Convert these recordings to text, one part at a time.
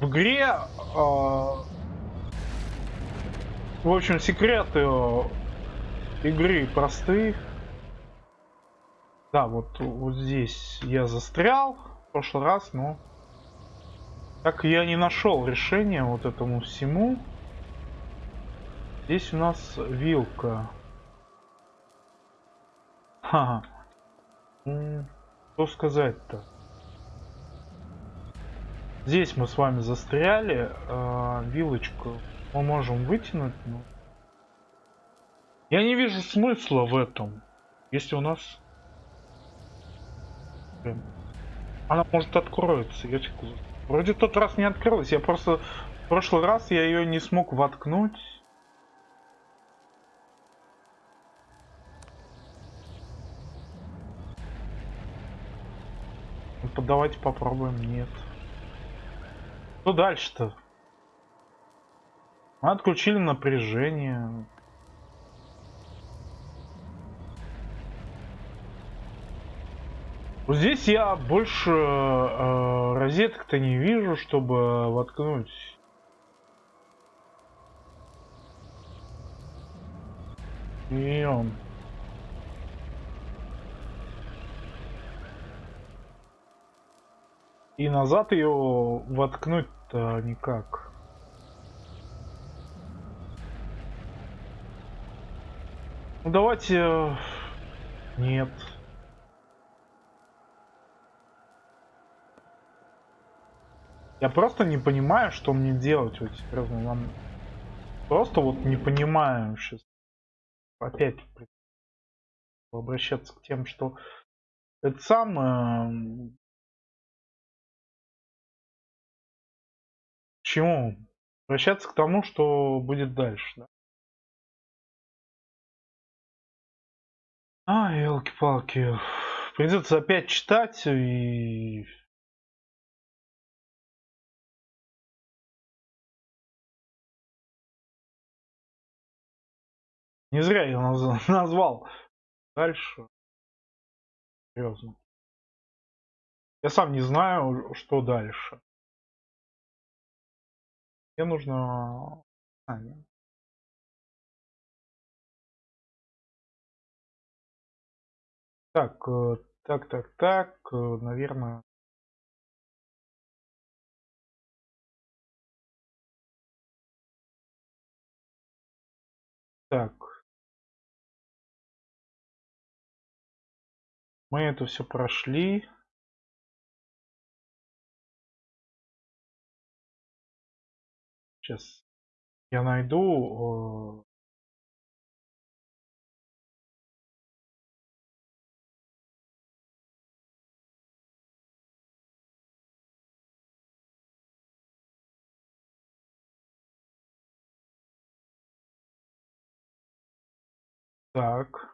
В игре, э, в общем, секреты э, игры просты. Да, вот, вот здесь я застрял в прошлый раз, но так я не нашел решения вот этому всему. Здесь у нас вилка. Ха. -ха. Что сказать-то? Здесь мы с вами застряли. Э, вилочку мы можем вытянуть. Но... Я не вижу смысла в этом. Если у нас... Блин. Она может откроется. Я Вроде тот раз не открылась. Я просто... В прошлый раз я ее не смог воткнуть. Ну, давайте попробуем. Нет. Что дальше-то? Отключили напряжение. Вот здесь я больше э, розеток-то не вижу, чтобы воткнуть. И он. И назад ее воткнуть-то никак. Ну давайте... Э, нет. Я просто не понимаю, что мне делать. Вот серьезно, вам просто вот не понимаю сейчас. Опять обращаться к тем, что это самое чему? Обращаться к тому, что будет дальше. Да? А, елки-палки. Придется опять читать и... Не зря я назвал. Дальше. Серьезно. Я сам не знаю, что дальше. Мне нужно... А, Так, э, так, так, так, э, наверное... Так. Мы это все прошли. Сейчас я найду. Э, так.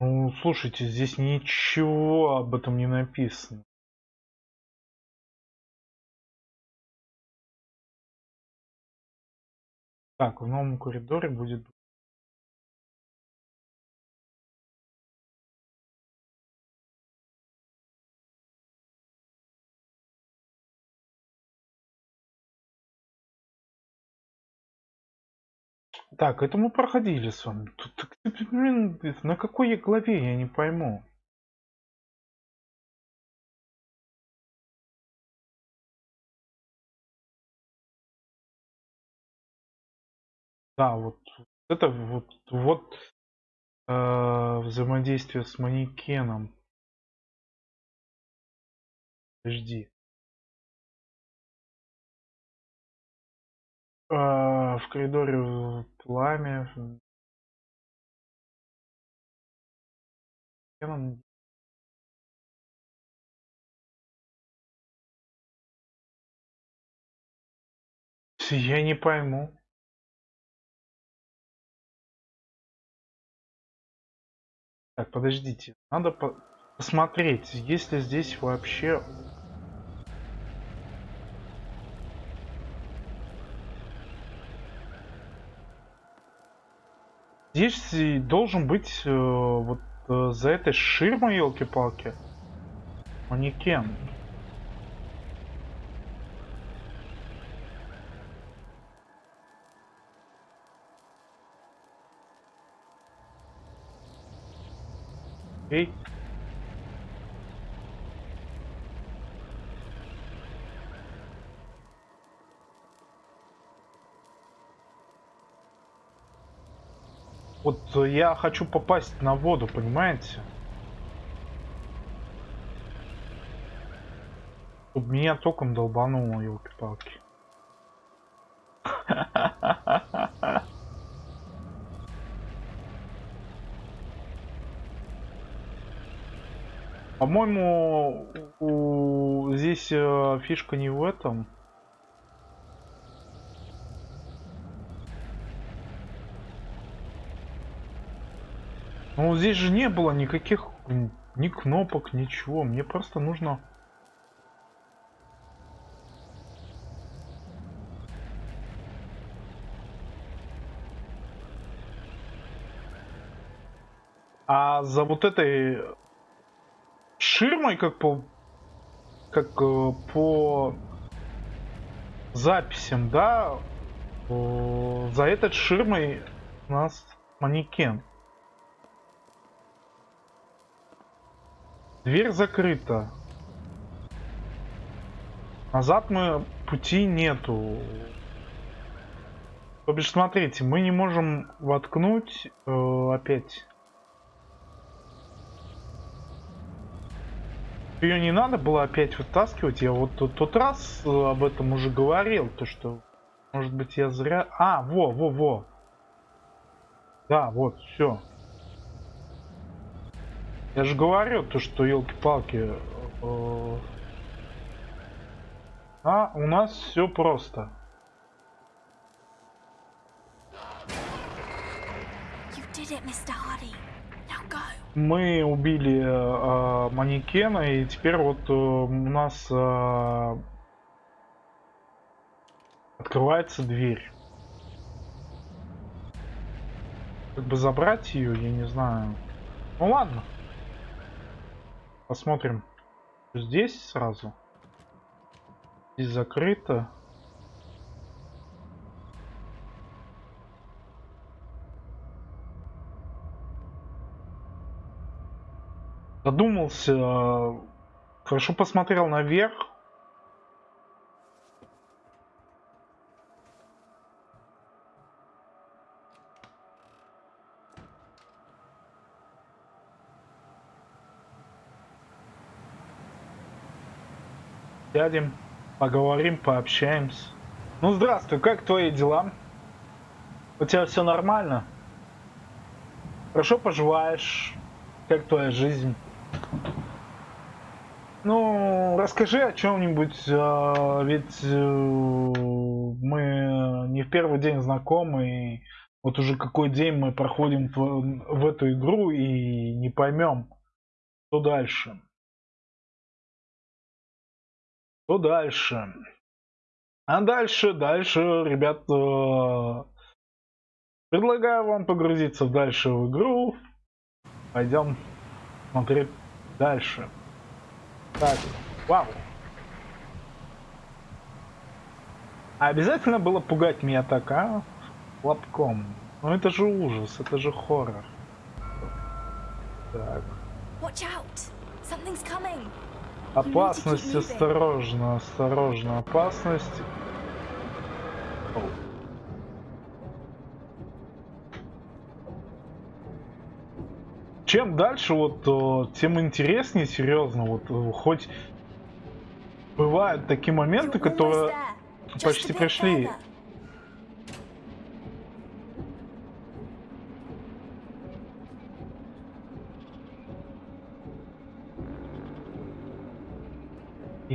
Ну, слушайте, здесь ничего об этом не написано. Так, в новом коридоре будет Так, это мы проходили с вами. Тут, блин, на какой главе, я не пойму. Да, вот это вот, вот э, взаимодействие с манекеном. Подожди. В коридоре пламя. Манекеном. Я не пойму. Так, подождите. Надо по посмотреть, есть ли здесь вообще... Здесь должен быть э, вот э, за этой ширмой, елки-палки, манекен. Эй. Вот я хочу попасть на воду, понимаете? Чтобы меня током долбануло, елки-палки. По-моему, здесь э, фишка не в этом. Ну, здесь же не было никаких ни кнопок, ничего. Мне просто нужно... А за вот этой ширмой, как по как э, по записям, да, э, за этой ширмой у нас манекен. Дверь закрыта. Назад мы пути нету. То бишь, смотрите, мы не можем воткнуть э, опять. Ее не надо было опять вытаскивать. Я вот тот, тот раз э, об этом уже говорил, то что, может быть, я зря. А, во, во, во. Да, вот, все. Я же говорю, то что елки-палки. Э, а у нас все просто. Мы убили э, манекена, и теперь вот э, у нас э, открывается дверь. Как бы забрать ее, я не знаю. Ну ладно. Посмотрим. Здесь сразу. Здесь закрыто. Задумался. Хорошо посмотрел наверх. Сядем, поговорим, пообщаемся. Ну, здравствуй, как твои дела? У тебя все нормально? Хорошо поживаешь? Как твоя жизнь? Ну, расскажи о чем-нибудь, а, ведь э, мы не в первый день знакомы, и вот уже какой день мы проходим в, в эту игру и не поймем, что дальше. Что дальше? А дальше, дальше, ребят, э, предлагаю вам погрузиться дальше в игру. Пойдем смотреть дальше. Так, вау. А обязательно было пугать меня так, а? Лобком. Ну это же ужас, это же хоррор. Так. Watch out. Something's coming. Опасность, осторожно, осторожно, опасность. Чем дальше, вот, тем интереснее, серьезно, вот, хоть бывают такие моменты, которые почти пришли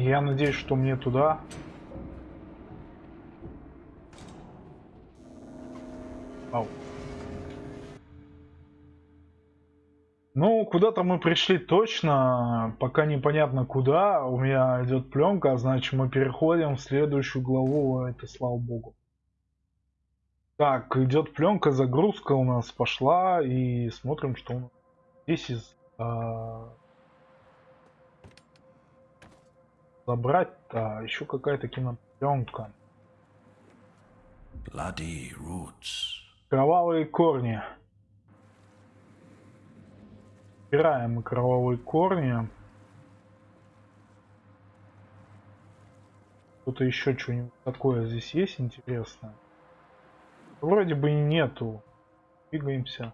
я надеюсь, что мне туда... Ау. Ну, куда-то мы пришли точно, пока непонятно куда. У меня идет пленка, а значит мы переходим в следующую главу, это слава богу. Так, идет пленка, загрузка у нас пошла, и смотрим, что у нас здесь из а, забрать а еще какая-то кинопленка Bloody roots. кровавые корни убираем кровавые корни Что-то еще что-нибудь такое здесь есть интересное? Вроде бы и нету. Двигаемся.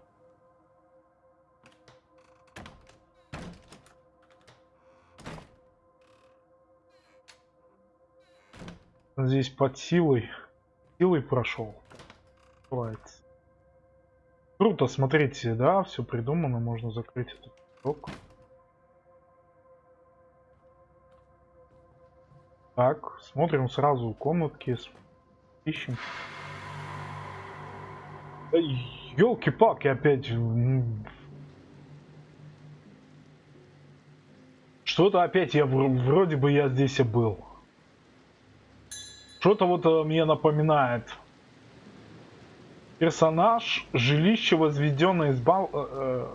Здесь под силой. Силой прошел. Открывается. Круто, смотрите, да, все придумано, можно закрыть этот поток. Так, смотрим сразу комнатки, ищем. Елки-палки опять. Что-то опять я вроде бы я здесь и был. Что-то вот э, мне напоминает. Персонаж, жилище, возведенное из бал... Э, э,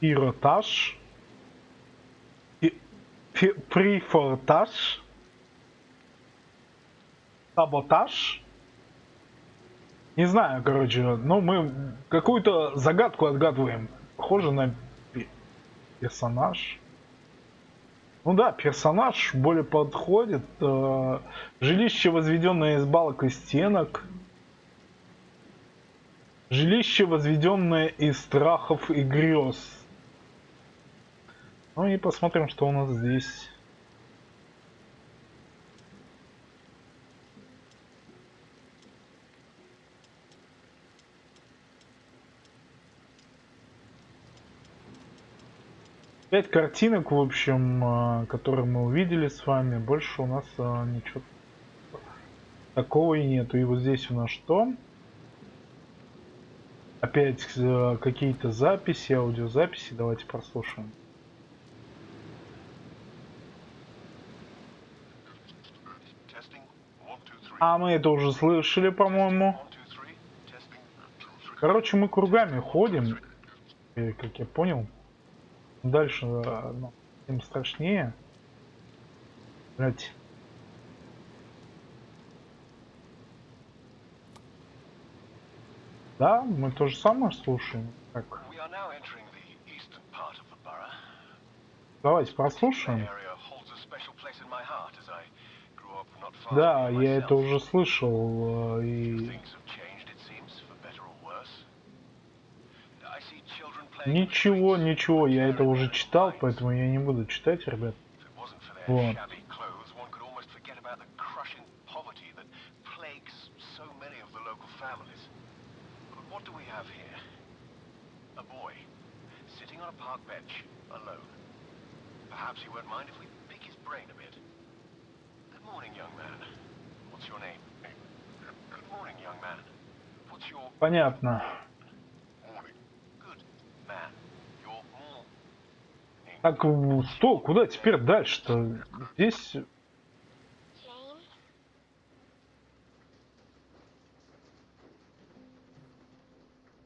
Иротаж. Прифортаж. Саботаж. Не знаю, короче, но мы какую-то загадку отгадываем. Похоже на персонаж. Ну да, персонаж более подходит. Э, жилище, возведенное из балок и стенок. Жилище, возведенное из страхов и грез. Ну и посмотрим, что у нас здесь. Пять картинок, в общем, а, которые мы увидели с вами. Больше у нас а, ничего такого и нету. И вот здесь у нас что? Опять а, какие-то записи, аудиозаписи. Давайте прослушаем. А мы это уже слышали, по-моему. Короче, мы кругами ходим, как я понял. Дальше ну, тем страшнее. Блять. Да, мы то же самое слушаем. Так. Давайте прослушаем. Да, я это уже слышал. Э, и Ничего, ничего, я это уже читал, поэтому я не буду читать, ребят. Вот. Понятно. Так, что? Куда теперь дальше-то? Здесь...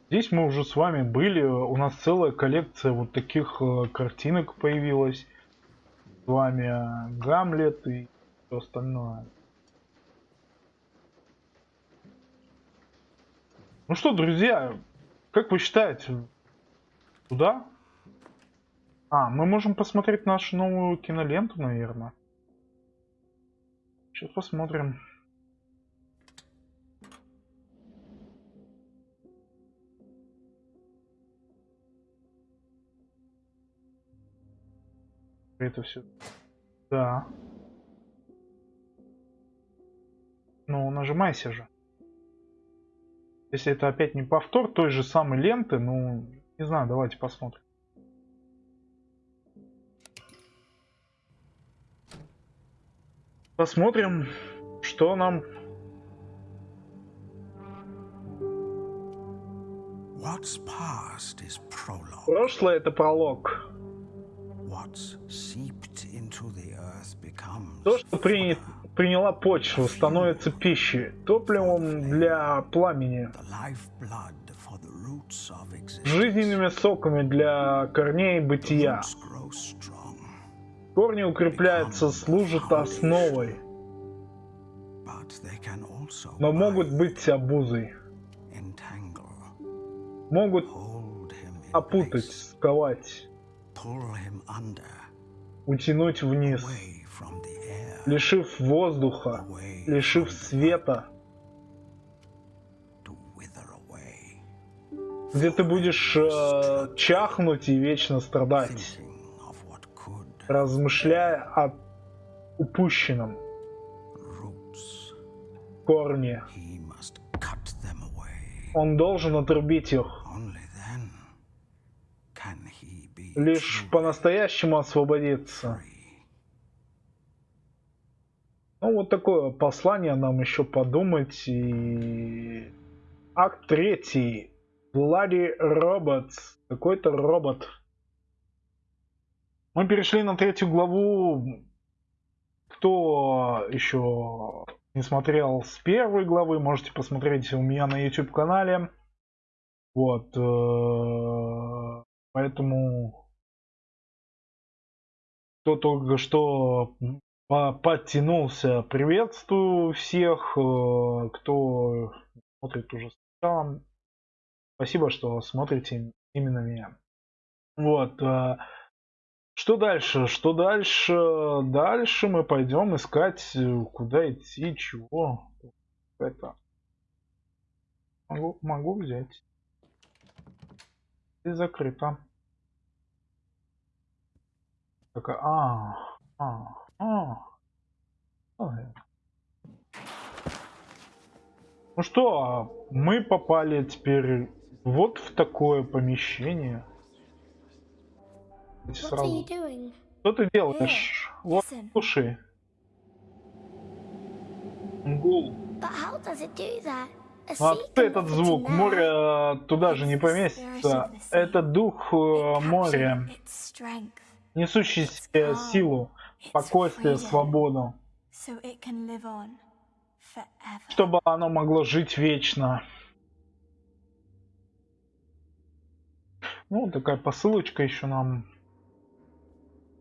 Здесь мы уже с вами были. У нас целая коллекция вот таких э, картинок появилась. С вами э, Гамлет и все остальное. Ну что, друзья, как вы считаете, куда? А, мы можем посмотреть нашу новую киноленту, наверное. Сейчас посмотрим. Это все. Да. Ну, нажимайся же. Если это опять не повтор той же самой ленты, ну, не знаю, давайте посмотрим. Посмотрим, что нам... Прошлое это пролог. То, что при... приняла почву, становится пищей, топливом для пламени, жизненными соками для корней бытия. Корни укрепляются, служат основой, но могут быть обузой, могут опутать, сковать, утянуть вниз, лишив воздуха, лишив света, где ты будешь э, чахнуть и вечно страдать, размышляя о упущенном корне. Он должен отрубить их. Лишь по-настоящему освободиться. Ну, вот такое послание нам еще подумать. И... Акт третий. Bloody Robots. Какой-то робот. Мы перешли на третью главу. Кто еще не смотрел с первой главы, можете посмотреть у меня на YouTube канале. Вот. э, Поэтому кто только что по- подтянулся, приветствую всех, э, кто смотрит уже сначала. Спасибо, что смотрите именно меня. Вот. э, Что дальше? Что дальше? Дальше мы пойдем искать, э, куда идти, чего. Это. Могу, могу взять. И закрыто. Такая, а, а, а. Ну что, мы попали теперь вот в такое помещение. Сразу. Что ты делаешь? Вот, Listen. слушай. Гул. Откуда can этот звук? Море э, туда же не поместится. Это дух э, моря, несущий себе силу, спокойствие, свободу, чтобы оно могло жить вечно. Ну, такая посылочка еще нам.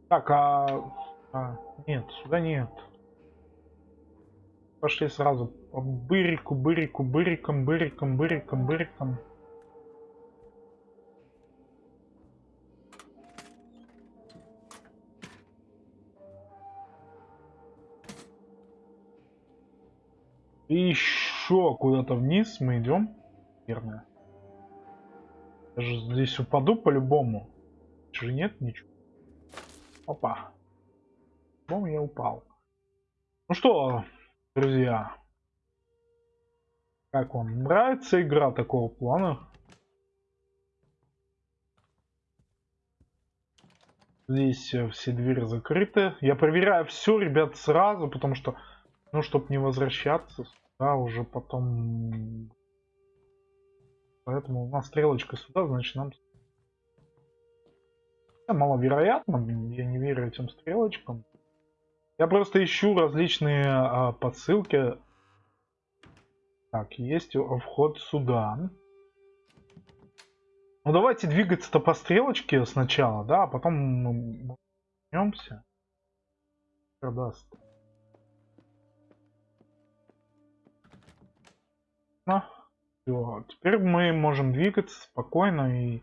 Так, а... а, Нет, сюда нет. Пошли сразу по бырику, бырику, быриком, быриком, быриком, быриком. И еще куда-то вниз мы идем. Наверное. Я же здесь упаду по-любому. Же нет ничего. Опа. По-моему, я упал. Ну что, друзья. Как вам нравится игра такого плана? Здесь э, все двери закрыты. Я проверяю все, ребят, сразу, потому что, ну, чтобы не возвращаться сюда уже потом. Поэтому у нас стрелочка сюда, значит нам... Хотя Маловероятно, я не верю этим стрелочкам. Я просто ищу различные а, подсылки. Так, есть вход сюда. Ну давайте двигаться-то по стрелочке сначала, да, а потом мы вернемся. Продаст. Ну, всё, теперь мы можем двигаться спокойно и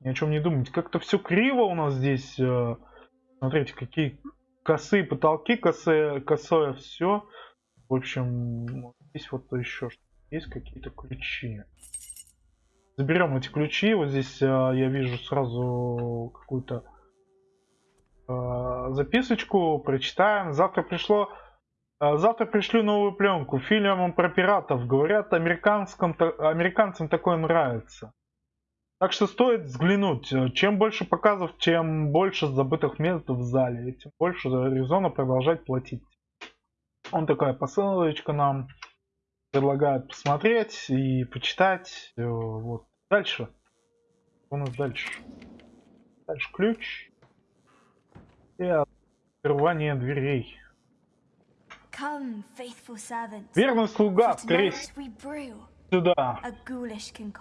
ни о чем не думать. Как-то все криво у нас здесь. э, Смотрите, какие косые потолки, косые, косое все. В общем, здесь вот еще есть какие-то ключи. Заберем эти ключи. Вот здесь э, я вижу сразу какую-то э, записочку. Прочитаем. Завтра пришло. Э, Завтра пришлю новую пленку. Фильм про пиратов. Говорят, американским, американцам такое нравится. Так что стоит взглянуть. Чем больше показов, тем больше забытых мест в зале. И тем больше резона продолжать платить. Он такая посылочка нам предлагает посмотреть и почитать. Вот. Дальше. Что у нас дальше? Дальше ключ. И открывание дверей. Верный слуга, brew сюда.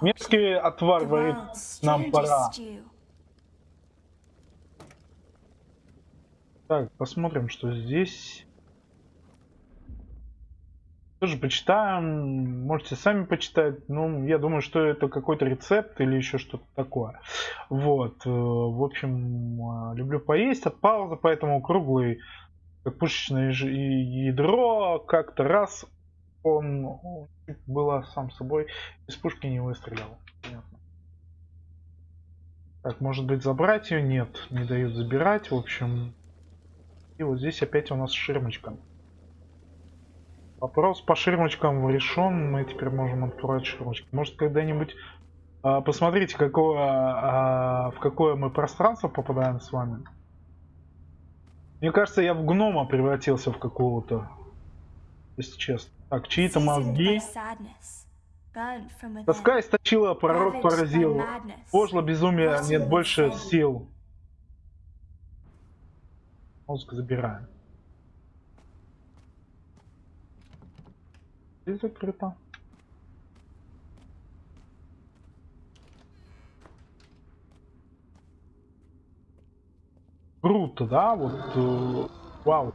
Мерзкий отвар варит нам пора. Так, посмотрим, что здесь. Тоже почитаем. Можете сами почитать. Ну, я думаю, что это какой-то рецепт или еще что-то такое. Вот. э, В общем, э, люблю поесть от паузы, поэтому круглый, пушечное ж- и- ядро, как-то раз он было сам собой из пушки не выстрелил. Понятно. Так, может быть забрать ее? Нет, не дают забирать. В общем, и вот здесь опять у нас ширмочка. Вопрос по ширмочкам решен. Мы теперь можем открывать ширмочки. Может когда-нибудь а, посмотрите, какое, а, в какое мы пространство попадаем с вами. Мне кажется, я в гнома превратился в какого-то. Если честно. Так, чьи-то мозги. Тоска источила, пророк Ravaged by поразил. Пошло безумие, нет больше сил. Мозг забираем. Здесь закрыто. Круто, да? Вот, э, вау.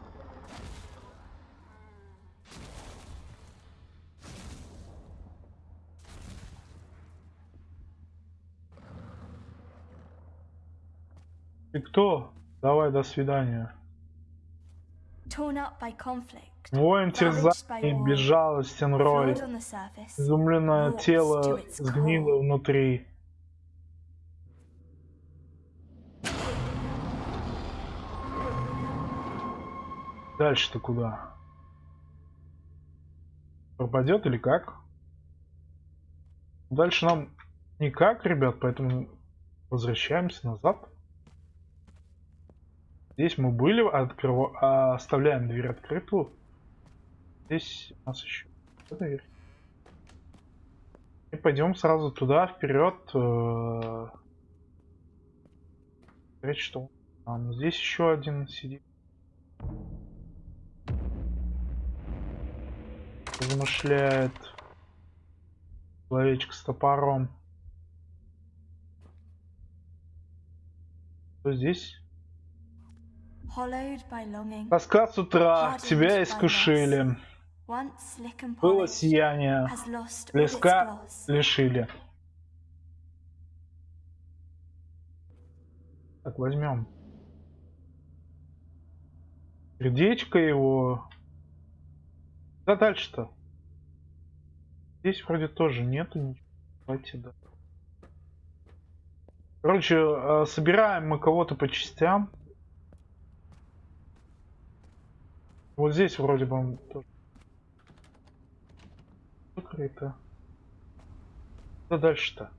Ты кто? Давай, до свидания. Воин терзаний, war, безжалостен рой. Изумленное тело сгнило внутри. Дальше-то куда? Пропадет или как? Дальше нам никак, ребят, поэтому возвращаемся назад. Здесь мы были, открыва- а, оставляем дверь открытую. Здесь у нас еще дверь. И пойдем сразу туда, вперед. э, Смотреть, что там. Здесь еще один сидит. Замышляет. Человечек с топором. Что здесь? Тоска с утра, тебя искушили. Было сияние, блеска gloss. лишили. Так, возьмем. Сердечко его. Да дальше-то? Здесь вроде тоже нету ничего. Давайте, да. Короче, э, собираем мы кого-то по частям. Вот здесь вроде бы тоже закрыто. Что дальше-то?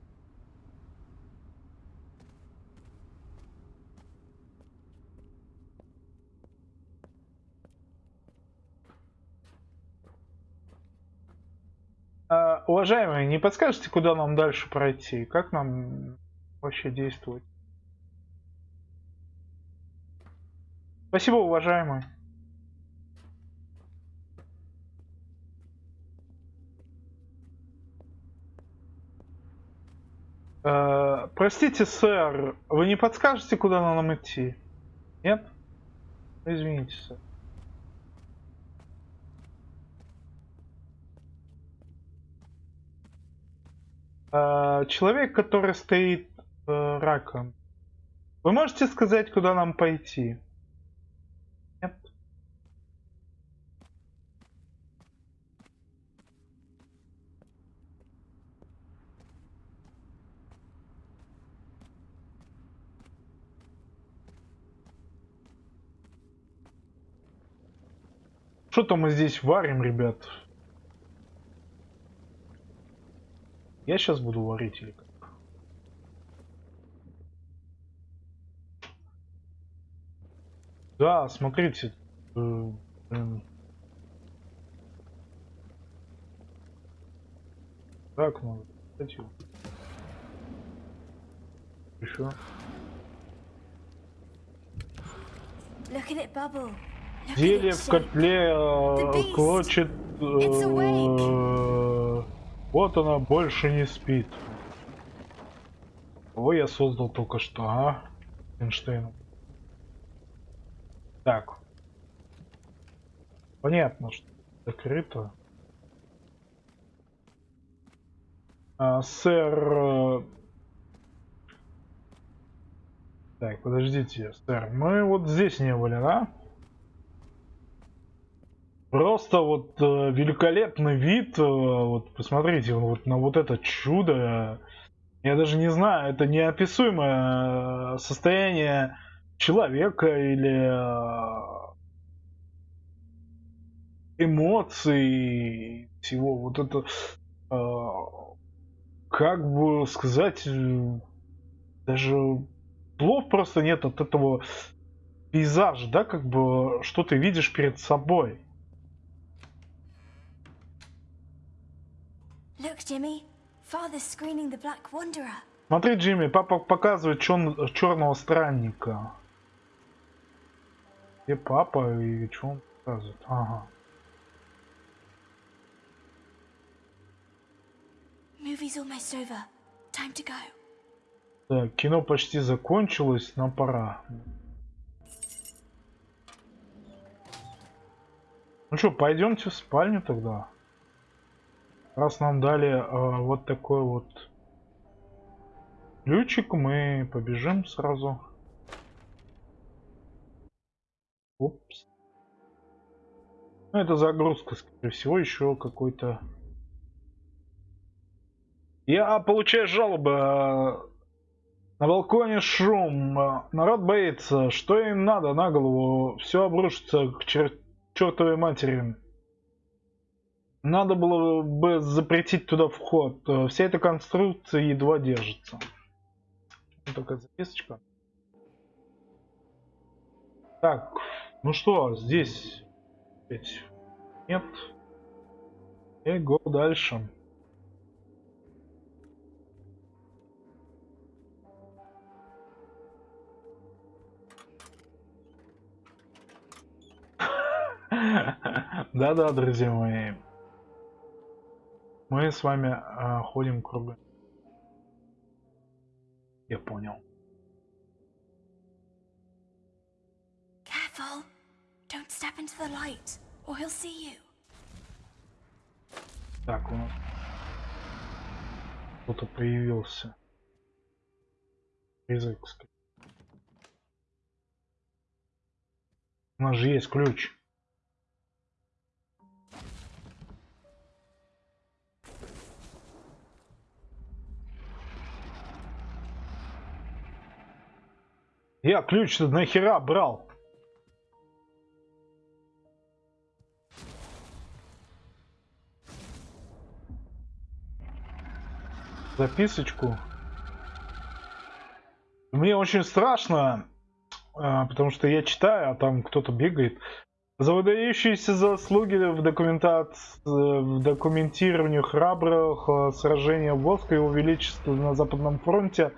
А, уважаемые, не подскажете, куда нам дальше пройти? Как нам вообще действовать? Спасибо, уважаемые. Э, простите, сэр, вы не подскажете, куда нам идти? Нет? Извините, сэр. Человек, который стоит э, раком. Вы можете сказать, куда нам пойти? Нет? Что-то мы здесь варим, ребят. Я сейчас буду варить или как? Да, смотрите. э, блин. Так, надо. Кстати. Еще. Зелье в котле э, клочит. Э, Вот она больше не спит. Кого я создал только что, а? Эйнштейн. Так. Понятно, что закрыто. А, сэр... э, Так, подождите, сэр. Мы вот здесь не были, да? Просто вот э, великолепный вид. э, вот посмотрите вот на вот это чудо. Я даже не знаю, это неописуемое э, состояние человека или э, эмоций всего вот это э, как бы сказать э, даже слов просто нет от этого пейзажа да как бы что ты видишь перед собой смотри Джимми папа показывает черного странника где папа и что он показывает ага. Так, кино почти закончилось, нам пора. Ну что, пойдемте в спальню тогда. Раз нам дали э, вот такой вот ключик, мы побежим сразу. Упс. Ну, это загрузка, скорее всего, еще какой-то... Я получаю жалобы. э, На балконе шум. э, Народ боится. Что им надо на голову? Все обрушится к чер- чертовой матери. Надо было бы запретить туда вход. Э, Вся эта конструкция едва держится. Вот такая записочка. Так, ну что, здесь опять нет. И го дальше. Да-да, друзья мои. Мы с вами а, ходим кругом. Я понял. Careful. Don't step into the light, or he'll see you. Так, у нас кто-то появился. Скорее. У нас же есть ключ. Я ключ-то нахера брал? записочку. Мне очень страшно, а, потому что я читаю, а там кто-то бегает. За выдающиеся заслуги в, документации, в документировании храбрых э, сражений Воска и Его Величества на Западном фронте,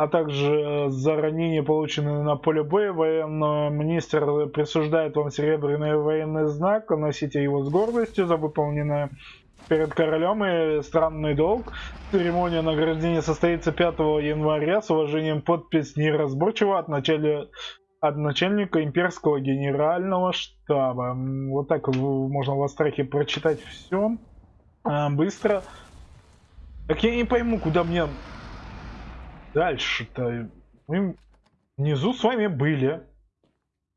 а также за ранения, полученные на поле боя, военный министр присуждает вам серебряный военный знак, носите его с гордостью за выполненное перед королем и странный долг. Церемония награждения состоится 5 января с уважением подпись неразборчиво от, началя... от начальника имперского генерального штаба. Вот так можно в Астрахе прочитать все быстро. Так я не пойму, куда мне дальше-то. Мы внизу с вами были.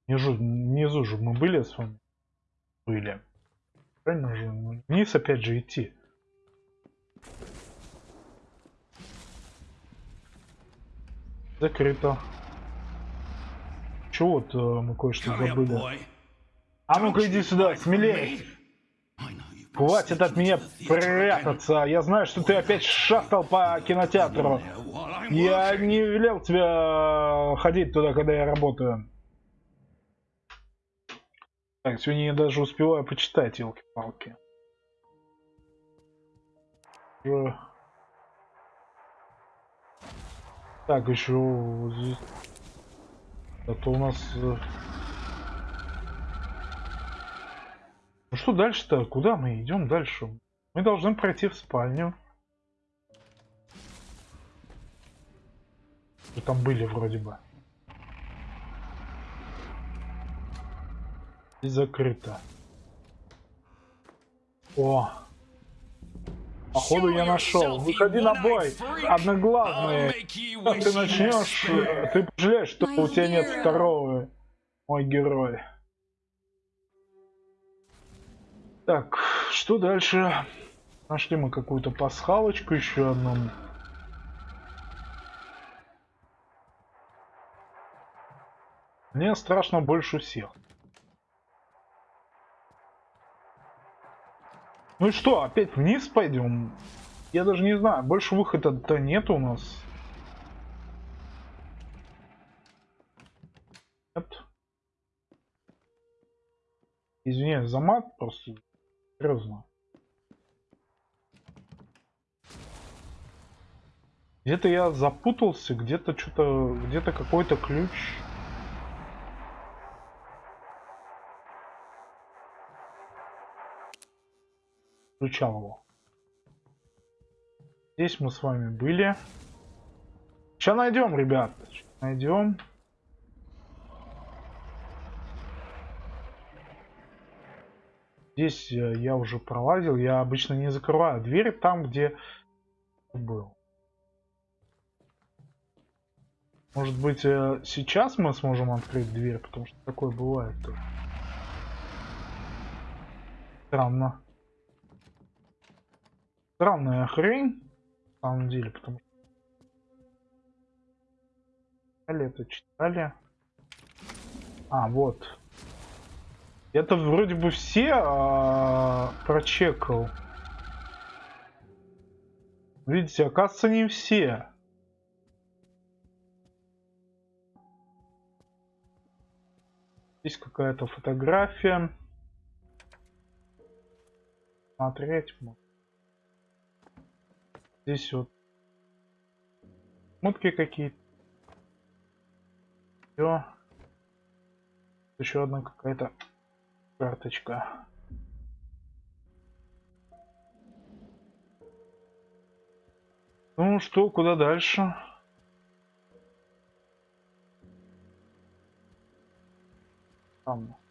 Внизу, внизу же мы были с вами. Были. Правильно же? Вниз опять же идти. Закрыто. Чего вот э, мы кое-что забыли? А ну-ка иди сюда, смелее. Хватит от меня прятаться. Я знаю, что ты опять шастал по кинотеатру. Я не велел тебя ходить туда, когда я работаю. Так, сегодня я даже успеваю почитать, елки-палки. Э. Так, еще здесь. Это у нас... э, что дальше-то? Куда мы идем дальше? Мы должны пройти в спальню. Мы там были вроде бы. И закрыто. О! Походу я нашел. Выходи на бой, одноглазный. Как ты начнешь, ты пожалеешь, что у тебя нет второго, мой герой. Так, что дальше? Нашли мы какую-то пасхалочку еще одну. Мне страшно больше всех. Ну и что, опять вниз пойдем? Я даже не знаю, больше выхода-то нет у нас. Нет. Извиняюсь за мат, просто серьезно. Где-то я запутался, где-то что-то, где-то какой-то ключ. Включал его. Здесь мы с вами были. Сейчас найдем, ребят. Найдем. Здесь э, я уже пролазил. Я обычно не закрываю двери там, где был. Может быть, э, сейчас мы сможем открыть дверь, потому что такое бывает тоже. Странно. Странная хрень, на самом деле, потому что... Читали это, читали. А, вот. Это вроде бы все а, прочекал. Видите, оказывается, не все. Здесь какая-то фотография. Смотреть можно. Здесь вот мутки какие-то. Все. Еще одна какая-то карточка. Ну что, куда дальше? Там.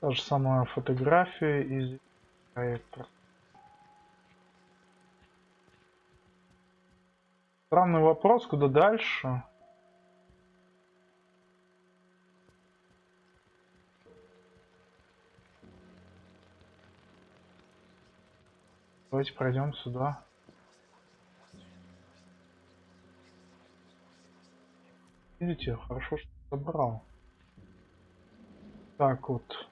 Та же самая фотография из проекта. Странный вопрос, куда дальше? Давайте пройдем сюда. Видите, хорошо, что собрал. Так вот.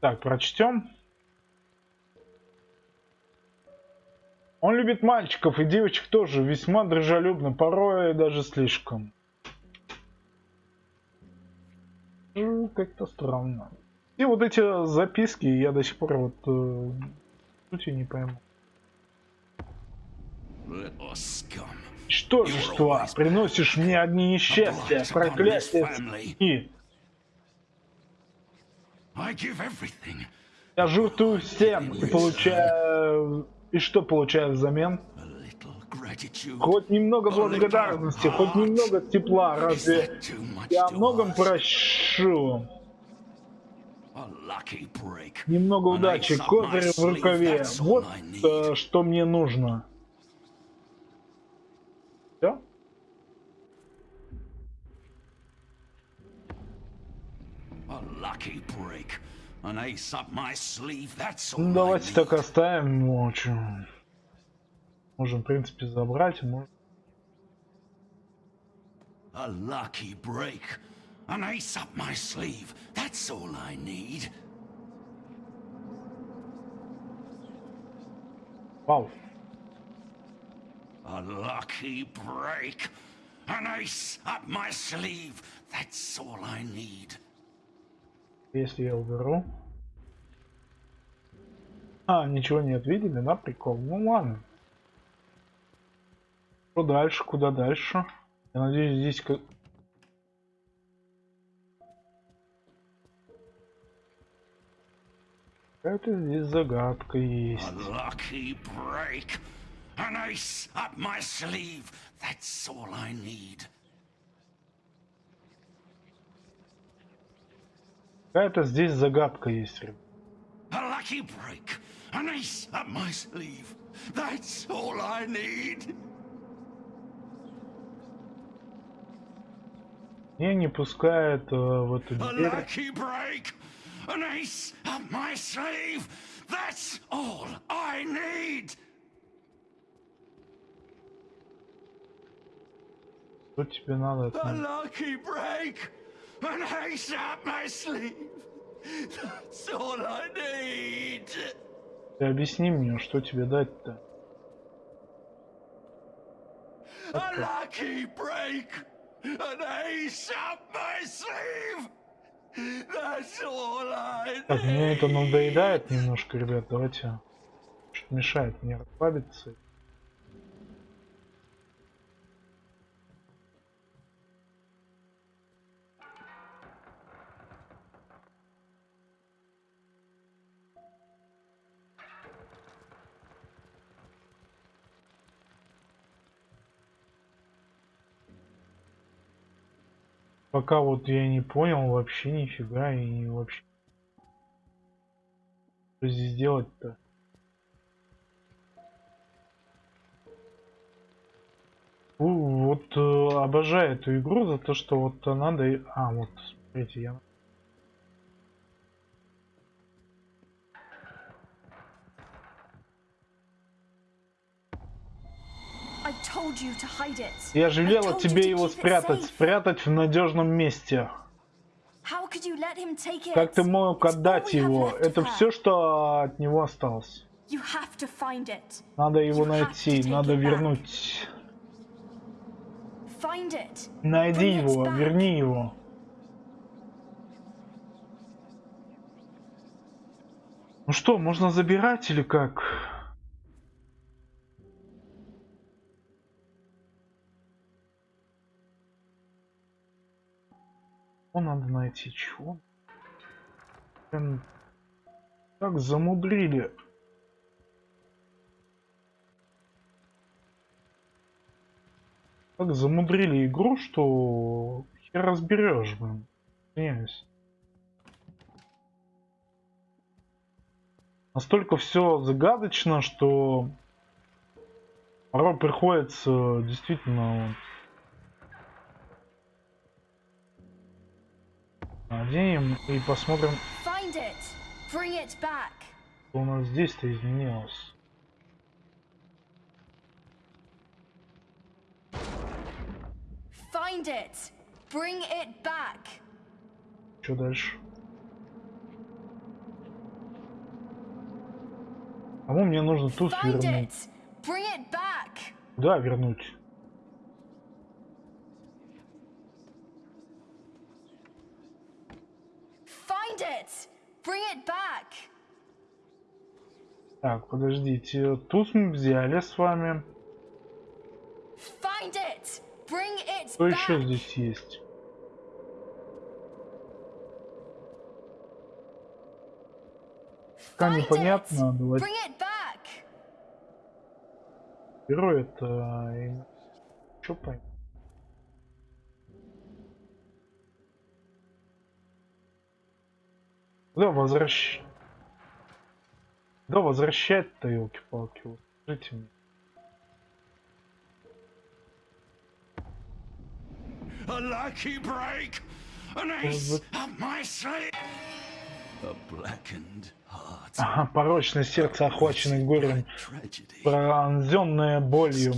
Так, прочтем. Он любит мальчиков и девочек тоже, весьма дружелюбно, порой даже слишком. Ну, как-то странно. И вот эти записки я до сих пор вот э, сути не пойму. Что же, что? Приносишь мне одни несчастья, проклятия и я жертвую всем и получаю... И что получаю взамен? Хоть немного благодарности, хоть немного тепла, разве я о многом прощу? Немного удачи, козырь в рукаве. Вот э, что мне нужно. Все? Ну, давайте так оставим ночью. Можем, в принципе, забрать. Можем... A lucky break. An ace up my sleeve. That's all I need. Вау. A lucky break. An ace up my sleeve. That's all I need. Если я уберу. А, ничего нет, видели, на прикол. Ну ладно. Что дальше? Куда дальше? Я надеюсь, здесь... ка- Какая-то здесь загадка есть. That's all I need. Какая-то здесь загадка есть, ребят. Меня не пускает э, в эту дверь. lucky break. An ace up my sleeve. That's all I need. Что тебе надо? A меня? lucky break. An ace up my sleeve. That's all I need. Ты объясни мне, что тебе дать-то? A lucky break. An ace up my sleeve. That's all I Так, мне это need. надоедает немножко, ребят. Давайте. Что мешает мне расслабиться. Пока вот я не понял вообще нифига и не вообще. Что здесь делать-то? Вот э, обожаю эту игру за то, что вот надо... А, вот, смотрите, я... Я же велела тебе его спрятать, спрятать в надежном месте. Как ты мог отдать его? Это все, что от него осталось. Надо его найти, надо вернуть. Найди его, верни его. Ну что, можно забирать или как? Что надо найти? Чего? Блин, Как замудрили. Так замудрили игру, что хер разберешь, блин. Извиняюсь. Настолько все загадочно, что порой приходится действительно вот, наденем и посмотрим, Find it. Bring it back. что у нас здесь-то изменилось. Find it. Bring it back. Что дальше? Кому мне нужно Find вернуть? it. Bring it back. Куда вернуть? Find it. Bring it back. Так, подождите. Туз мы взяли с вами. Что еще здесь есть? Пока непонятно. Давайте герой это... Что понять? Куда возвращ... Куда возвращать-то, елки-палки? Вот Скажите мне. A lucky break. An ace up my sleeve. Ага, порочное сердце, охваченное горем, пронзенное болью.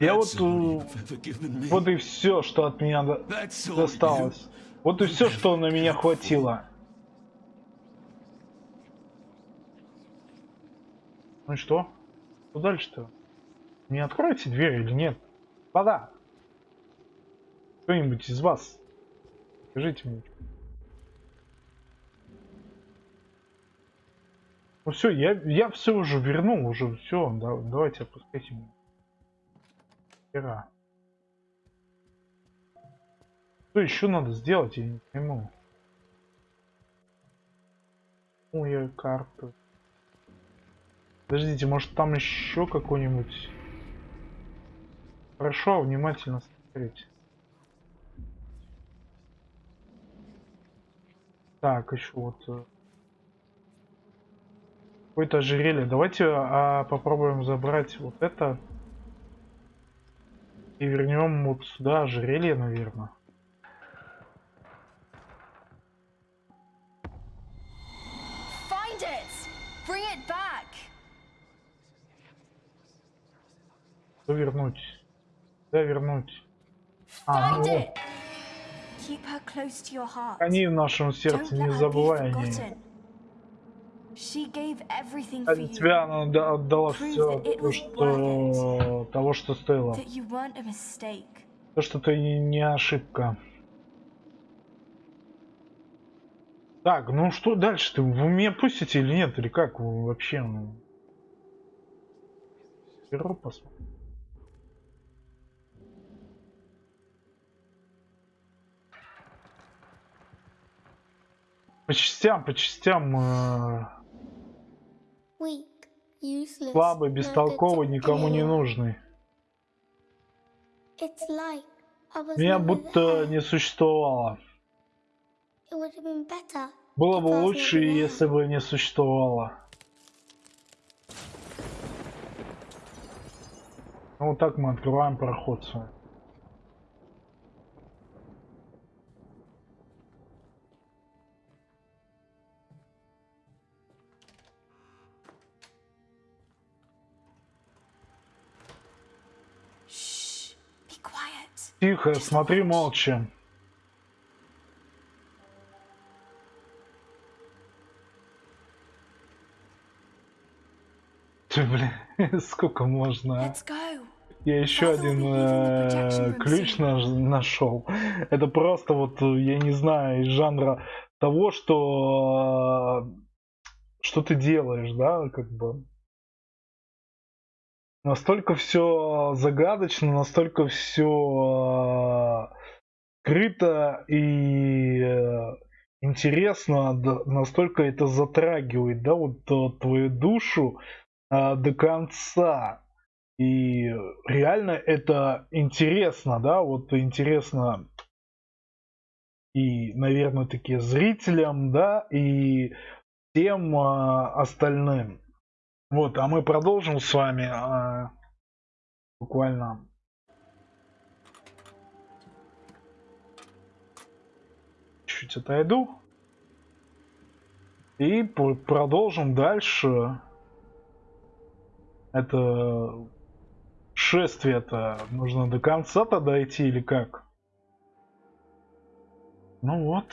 Я вот... Вот и все, что от меня досталось. Вот и все, что на меня хватило. Ну и что? Что дальше-то? Не откроете дверь или нет? Вода. Кто-нибудь из вас? Скажите мне. Ну все, я, я все уже вернул, уже все. Да, давайте опускайте меня. Хера. Что еще надо сделать, я не пойму. Ой, карта. Подождите, может там еще какой-нибудь... Хорошо, внимательно смотреть. Так, еще вот... э, Какое-то ожерелье. Давайте а, попробуем забрать вот это. И вернем вот сюда ожерелье, наверное. Что вернуть? Да, вернуть. А, ну, они в нашем сердце, не забывай о ней. Ради тебя она отда- отдала все то, что того, что стоило. То, что ты не, ошибка. Так, ну что дальше? Ты в уме пустите или нет? Или как вы вообще? ну? Беру посмотрим. По частям, по частям. э, слабый, бестолковый, никому не нужный. Меня будто не существовало. Было бы лучше, если бы не существовало. Ну, вот так мы открываем проход с Тихо, смотри молча. Ты, блин, сколько можно, а? Я еще один э, ключ наш- нашел. Это просто вот, э, я не знаю, из жанра того, что э, что ты делаешь, да, как бы. Настолько все загадочно, настолько все скрыто и э, интересно, настолько это затрагивает, да, вот э, твою душу э, до конца. И реально это интересно, да, вот интересно и, наверное, таки зрителям, да, и а, остальным. Вот, а мы продолжим с вами а, буквально. Чуть отойду. И продолжим дальше. Это шествие-то нужно до конца-то дойти или как? Ну вот,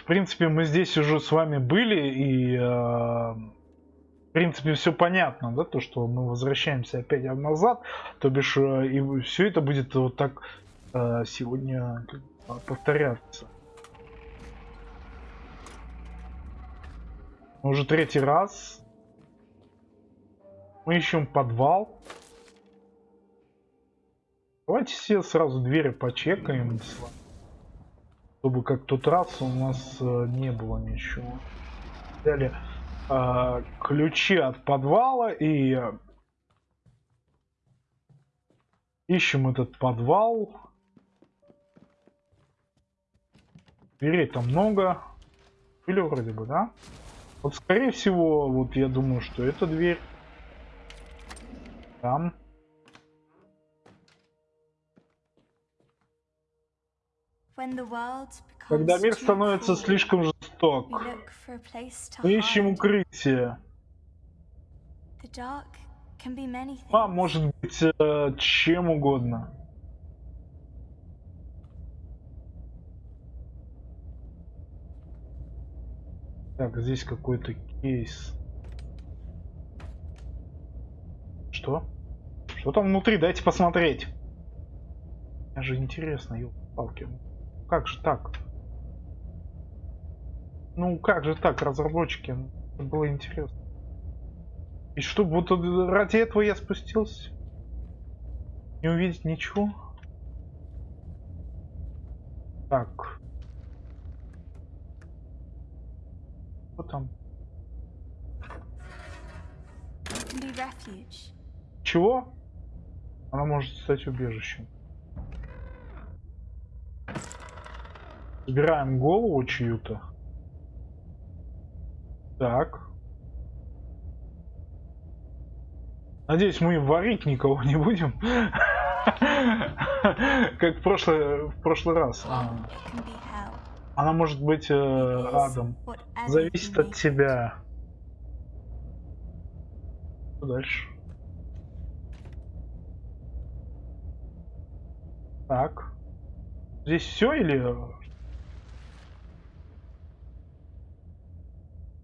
в принципе, мы здесь уже с вами были, и в принципе все понятно, да, то, что мы возвращаемся опять назад, то бишь, э, и все это будет вот так э, сегодня бы повторяться. Уже третий раз. Мы ищем подвал. Давайте все сразу двери почекаем, чтобы как тот раз у нас э, не было ничего. Взяли э, ключи от подвала и ищем этот подвал. Дверей там много. Или вроде бы, да? Вот скорее всего, вот я думаю, что эта дверь там. Когда мир становится слишком мы ищем укрытие. А может быть э, чем угодно. Так, здесь какой-то кейс. Что? Что там внутри? Дайте посмотреть. Мне же интересно, палки. Как же так? Ну как же так, разработчики? Это было интересно. И что, вот ради этого я спустился? Не увидеть ничего? Так. Что там? Чего? Она может стать убежищем. Собираем голову чью-то. Так. Надеюсь, мы варить никого не будем. Как в прошлый, в прошлый раз. А. Она может быть э, адом. Зависит от тебя. Что дальше? Так. Здесь все или... Ладно, голова. The dark can be a silent place.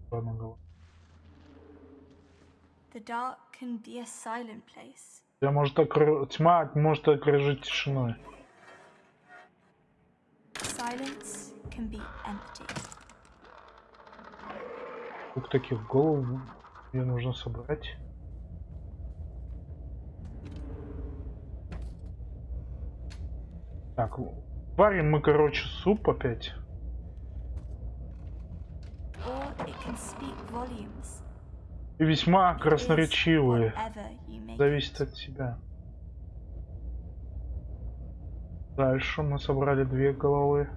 Я может окру- Тьма может окружить тишиной. Silence can be empty. Сколько таких голов мне нужно собрать? Так, варим мы, короче, суп опять. Or it can speak volumes. И весьма красноречивые. Зависит от тебя. Дальше мы собрали две головы.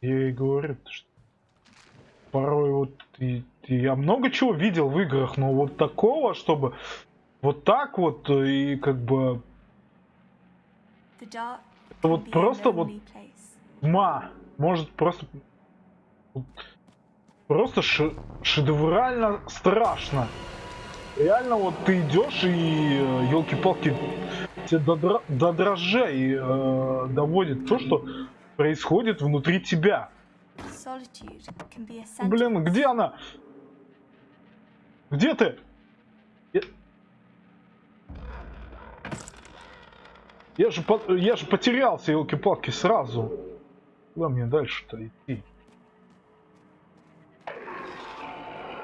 Я и говорю, что порой вот и- и я много чего видел в играх, но вот такого, чтобы вот так вот э, и как бы вот просто вот тьма может просто просто ше- шедеврально страшно. Реально вот ты идешь и елки-палки тебе до, дра- до дрожжей э, доводит то, что происходит внутри тебя. Блин, где она? Где ты? Я, я же по- я же потерялся, елки-палки, сразу. Куда мне дальше-то идти?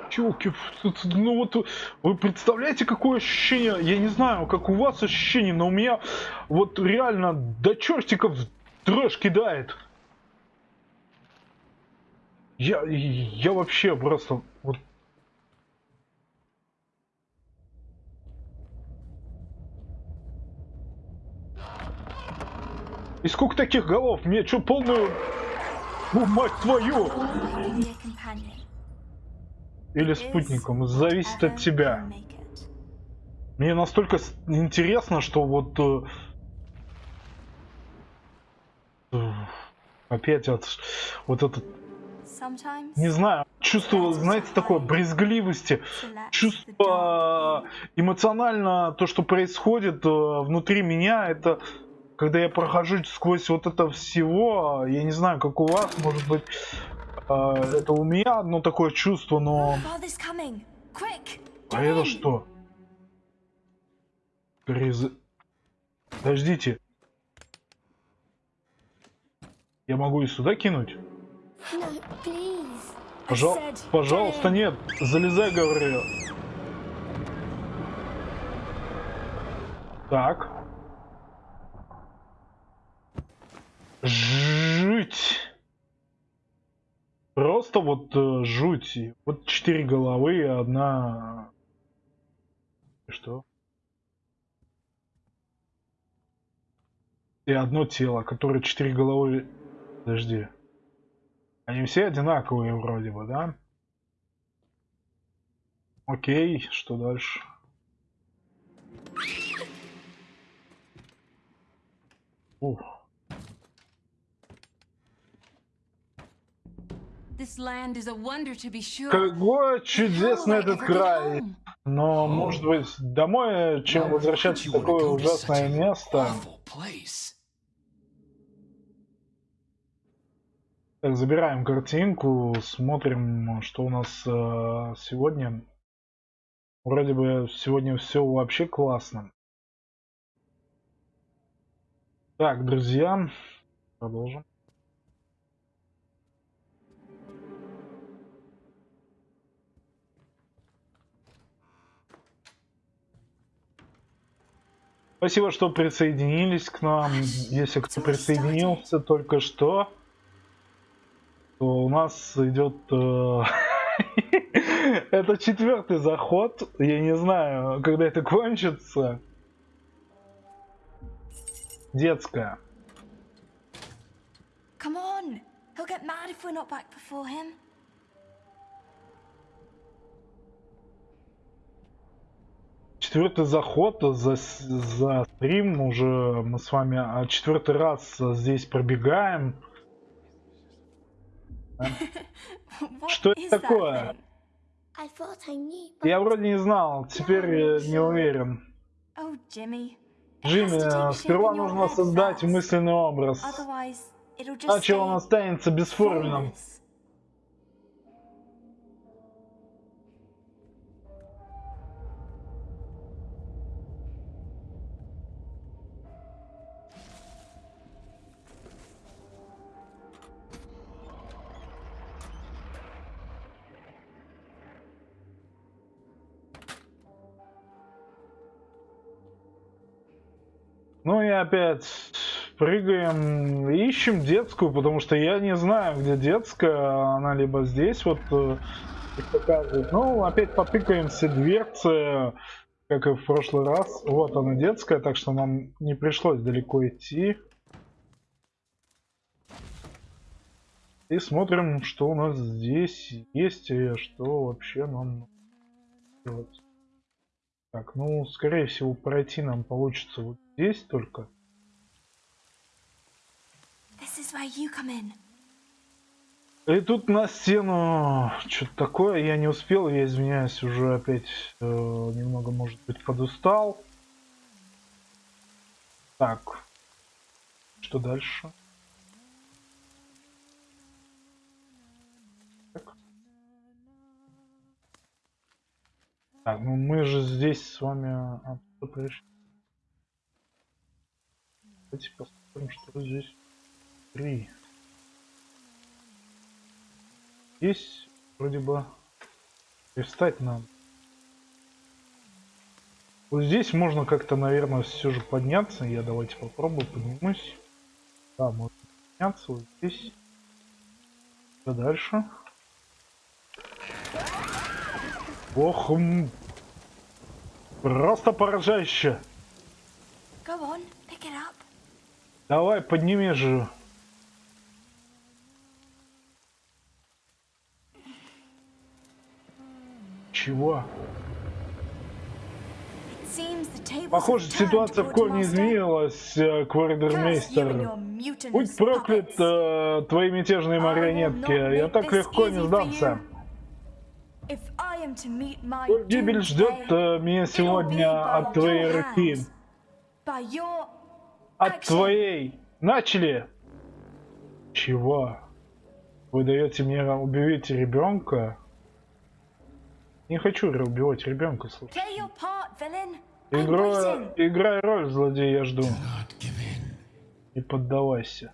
Челки, ну вот вы представляете, какое ощущение? Я не знаю, как у вас ощущение, но у меня вот реально до чертиков дрожь кидает. Я, я вообще просто вот И сколько таких голов? Мне что, полную... Ну, мать твою! Или спутником. Зависит от тебя. Мне настолько интересно, что вот... э, э, Опять вот, вот этот, не знаю, чувство, знаете, такой брезгливости, чувство эмоционально, то, что происходит э, внутри меня, это когда я прохожу сквозь вот это всего, я не знаю, как у вас, может быть, э, это у меня одно такое чувство, но... А это что? Грыз... Подождите. Я могу и сюда кинуть? No. Пожал... Пожалуйста, нет. Залезай, говорю. Так. Жуть. Просто вот э, жуть. Вот четыре головы и одна... Что? И одно тело, которое четыре головы... Подожди. Они все одинаковые вроде бы, да? Окей, что дальше? Ух. Will чудесный этот край! home? Но, может быть, домой, чем возвращаться в такое ужасное место. Так, забираем картинку, смотрим, что у нас э, сегодня. Вроде бы сегодня все вообще классно. Так, друзья, продолжим. Спасибо, что присоединились к нам. Если кто присоединился только что, то у нас идет... э, Это четвертый заход. Я не знаю, когда это кончится. Детская. Come on. He'll get mad if we're not back before him. Четвертый заход за, за стрим уже мы с вами а, четвертый раз здесь пробегаем. Что это такое? Я вроде не знал, теперь э, не уверен. Джимми, take э, shape сперва нужно создать мысленный образ, иначе он останется бесформенным. Ну и опять прыгаем, ищем детскую, потому что я не знаю, где детская. Она либо здесь вот э, показывает. Ну, опять потыкаемся дверцы, как и в прошлый раз. Вот она детская, так что нам не пришлось далеко идти. И смотрим, что у нас здесь есть и что вообще нам делать. Так, ну, скорее всего, пройти нам получится вот здесь только. И тут на стену что-то такое, я не успел, я извиняюсь, уже опять э, немного, может быть, подустал. Так, что дальше? Так. Так, ну мы же здесь с вами оттуда пришли. Давайте посмотрим, что здесь. Три. Здесь вроде бы пристать надо. Вот здесь можно как-то, наверное, все же подняться. Я давайте попробую, поднимусь. Да, можно подняться вот здесь. Что дальше? Ох, просто поражающе. Go on, pick it up. Давай, подними же. Чего? Похоже, ситуация в корне изменилась, э, Квардермейстер. Будь проклят, э, твои мятежные марионетки. Я так легко не сдамся. гибель ждет э, меня сегодня от твоей руки. От action. твоей. Начали! Чего? Вы даете мне убить ребенка? Не хочу убивать ребенка, слушай. Игра... Играй роль, злодей, я жду. Не поддавайся.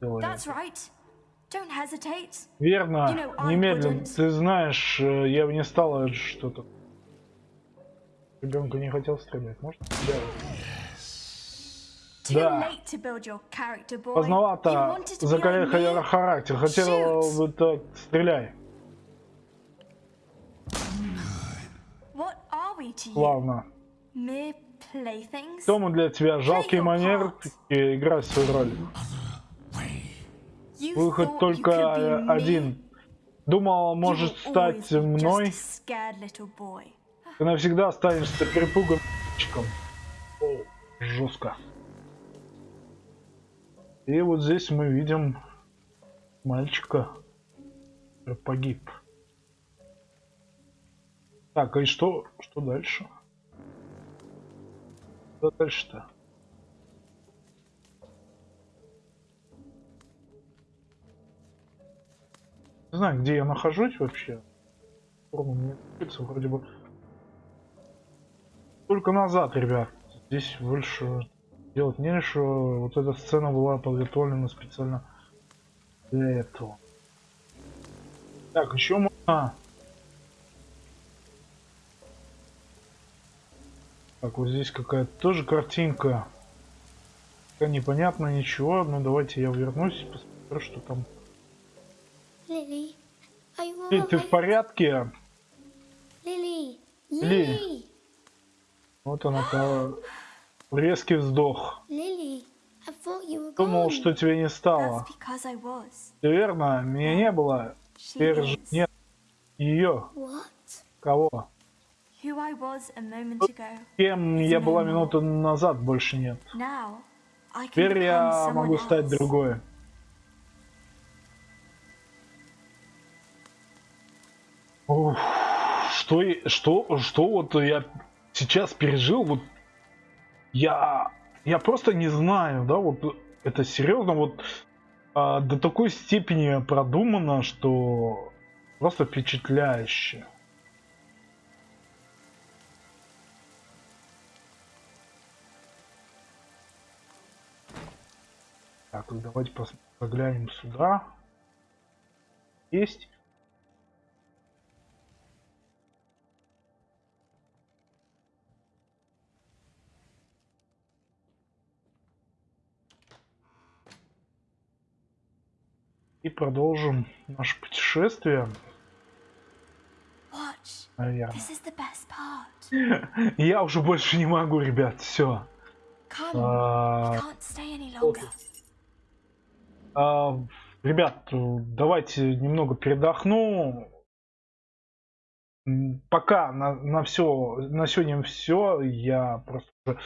Right. Верно, You know, I немедленно. Ты знаешь, э, я бы не стала что-то. Ребенка не хотел стрелять, может? Да. Да. Поздновато me? характер. Хотел бы так, стреляй. Playthings? Кто мы для тебя? Жалкие манерки, играй свою роль. Выход только один. Думал, может стать мной. Ты навсегда останешься перепуганным. О, жестко. И вот здесь мы видим мальчика, погиб. Так, и что, что дальше? Что дальше-то? Не знаю, где я нахожусь вообще. Форма мне вроде бы. Только назад, ребят. Здесь больше делать нечего. Вот эта сцена была подготовлена специально для этого. Так, еще можно... Так, вот здесь какая-то тоже картинка. Пока непонятно ничего. Ну давайте я вернусь, посмотрю, что там. You Эй, ты в порядке? Lily, Lily. Вот она, та- резкий вздох. Думал, что тебя не стало. Ты верно, меня не было. Теперь же нет ее. Кого? Кем я была минуту назад, больше нет. Теперь я могу стать другой. Уф, что, и- что, что вот я сейчас пережил, вот я, я просто не знаю, да, вот это серьезно, вот а, до такой степени продумано, что просто впечатляюще. Так, давайте заглянем сюда. Есть. И продолжим наше путешествие, наверное. Я уже больше не могу, ребят, все. А. А, ребят, давайте немного передохну. Пока на, на все, на сегодня все. Я просто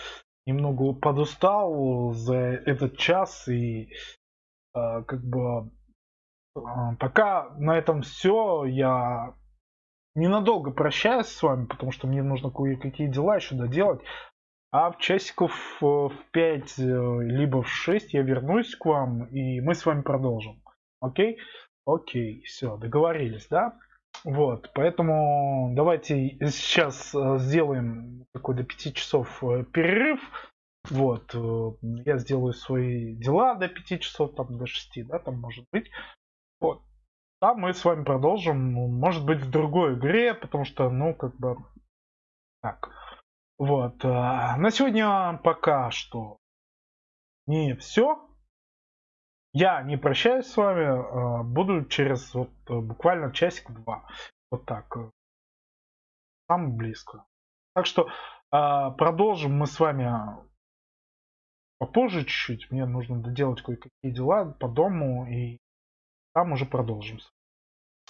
немного подустал за этот час и а, как бы пока на этом все. Я ненадолго прощаюсь с вами, потому что мне нужно кое-какие дела еще доделать. А в часиков э, в 5, либо в 6 я вернусь к вам, и мы с вами продолжим. Окей? Окей, все, договорились, да? Вот, поэтому давайте сейчас э, сделаем такой до 5 часов э, перерыв. Вот, э, я сделаю свои дела до 5 часов, там до 6, да, там может быть. Вот. А мы с вами продолжим, ну, может быть, в другой игре, потому что, ну, как бы, так. Вот. а, На сегодня пока что не все. Я не прощаюсь с вами. а, Буду через вот э, буквально часик-два. Вот так. э, Самое близко. Так что продолжим мы с вами попозже чуть-чуть. Мне нужно доделать кое-какие дела по дому. И там уже продолжим.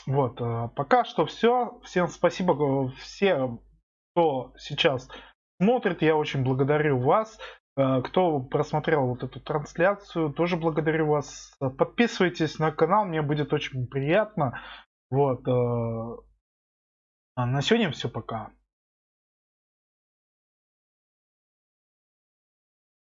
Вот. э, Пока что все. Всем спасибо. э, Все, кто сейчас смотрит. Я очень благодарю вас. Э, Кто просмотрел вот эту трансляцию, тоже благодарю вас. Подписывайтесь на канал, мне будет очень приятно. Вот. а На сегодня все, пока.